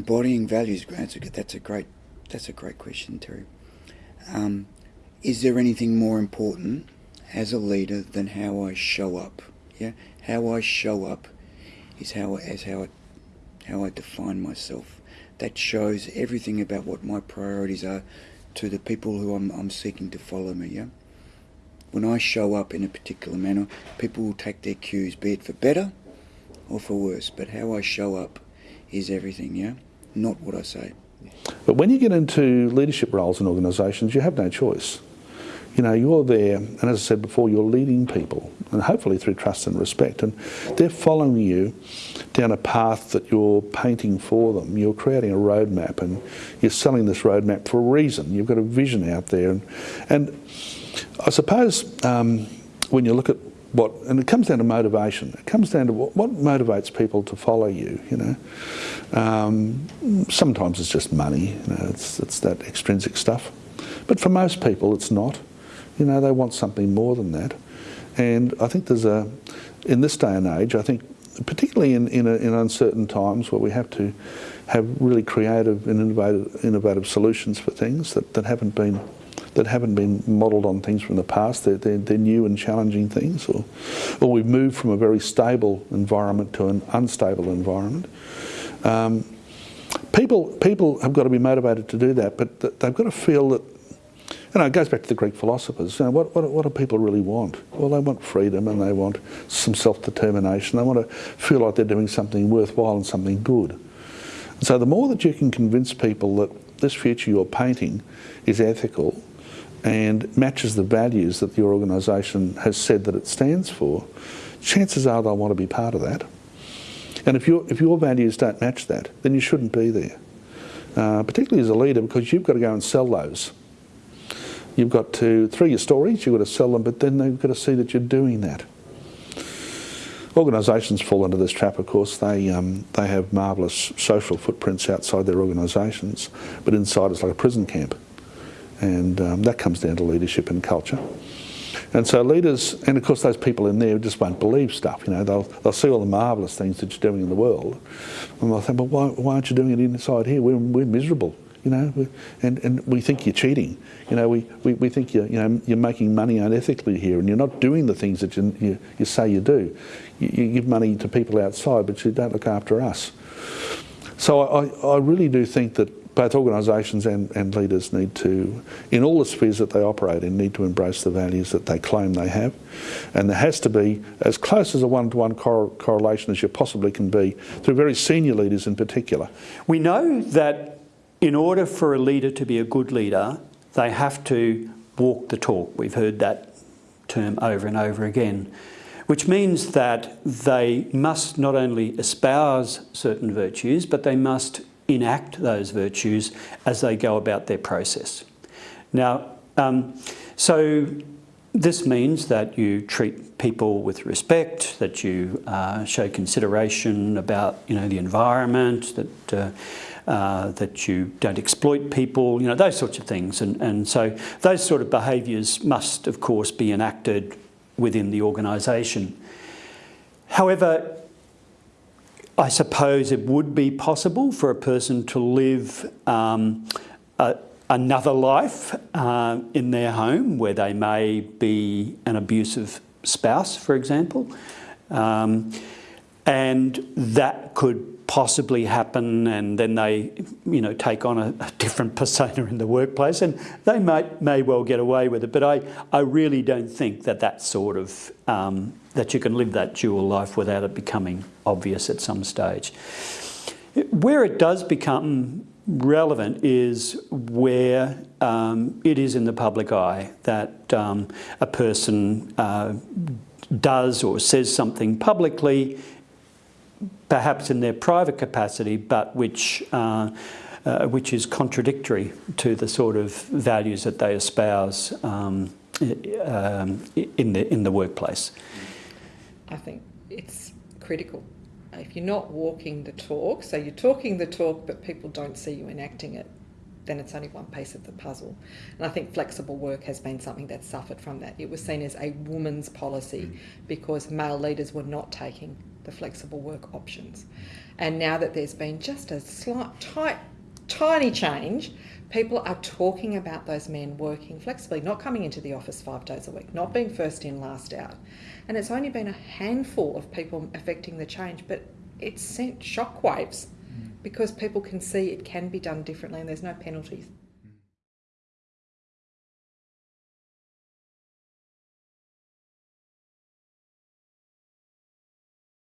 embodying values, Grant. That's a great, that's a great question, Terry. Um, is there anything more important as a leader than how I show up? Yeah, how I show up is how as how I, how I define myself. That shows everything about what my priorities are to the people who I'm, I'm seeking to follow me. Yeah. When I show up in a particular manner, people will take their cues, be it for better or for worse. But how I show up is everything. Yeah, not what I say. But when you get into leadership roles in organisations, you have no choice. You know, you're there, and as I said before, you're leading people, and hopefully through trust and respect, and they're following you down a path that you're painting for them. You're creating a roadmap, and you're selling this roadmap for a reason. You've got a vision out there, and, and I suppose um, when you look at what, and it comes down to motivation. It comes down to what, what motivates people to follow you. You know, um, sometimes it's just money. You know, it's it's that extrinsic stuff, but for most people, it's not. You know, they want something more than that, and I think there's a, in this day and age, I think particularly in in, a, in uncertain times where we have to have really creative and innovative innovative solutions for things that, that haven't been that haven't been modelled on things from the past. They're, they're, they're, new and challenging things, or, or we've moved from a very stable environment to an unstable environment. Um, people, people have got to be motivated to do that, but they've got to feel that, you know, it goes back to the Greek philosophers. You know, what, what, what do people really want? Well, they want freedom and they want some self-determination. They want to feel like they're doing something worthwhile and something good. So the more that you can convince people that this future you're painting is ethical and matches the values that your organisation has said that it stands for, chances are they'll want to be part of that. And if, your if your values don't match that, then you shouldn't be there. Uh, particularly as a leader, because you've got to go and sell those. You've got to, through your stories, you've got to sell them, but then they've got to see that you're doing that. Organisations fall into this trap, of course. They, um, they have marvellous social footprints outside their organisations, but inside it's like a prison camp and um, that comes down to leadership and culture. And so leaders, and of course those people in there just won't believe stuff, you know, they'll, they'll see all the marvellous things that you're doing in the world, and they'll think, well, why, why aren't you doing it inside here? We're, we're miserable, you know, and, and we think you're cheating, you know, we, we, we think you're, you know, you're making money unethically here and you're not doing the things that you, you, you say you do. You, you give money to people outside, but you don't look after us. So I, I really do think that both organisations and, and leaders need to, in all the spheres that they operate in, need to embrace the values that they claim they have. And there has to be as close as a one-to-one -one cor correlation as you possibly can be through very senior leaders in particular. We know that in order for a leader to be a good leader, they have to walk the talk. We've heard that term over and over again which means that they must not only espouse certain virtues, but they must enact those virtues as they go about their process. Now, um, so this means that you treat people with respect, that you uh, show consideration about you know, the environment, that, uh, uh, that you don't exploit people, you know, those sorts of things. And, and so those sort of behaviours must, of course, be enacted within the organisation. However, I suppose it would be possible for a person to live um, a, another life uh, in their home where they may be an abusive spouse, for example. Um, and that could possibly happen and then they you know take on a, a, different persona in the workplace and they might may well get away with it but I, I really don't think that that sort of um, that you can live that dual life without it becoming obvious at some stage. Where it does become relevant is where um, it is in the public eye that um, a person uh, does or says something publicly perhaps in their private capacity, but which, uh, uh, which is contradictory to the sort of values that they espouse um, um, in, the, in the workplace. I think it's critical. If you're not walking the talk, so you're talking the talk but people don't see you enacting it, then it's only one piece of the puzzle. And I think flexible work has been something that suffered from that. It was seen as a woman's policy mm. because male leaders were not taking the flexible work options. And now that there's been just a slight, tight, tiny change, people are talking about those men working flexibly, not coming into the office five days a week, not being first in, last out. And it's only been a handful of people affecting the change, but it's sent shockwaves because people can see it can be done differently and there's no penalties.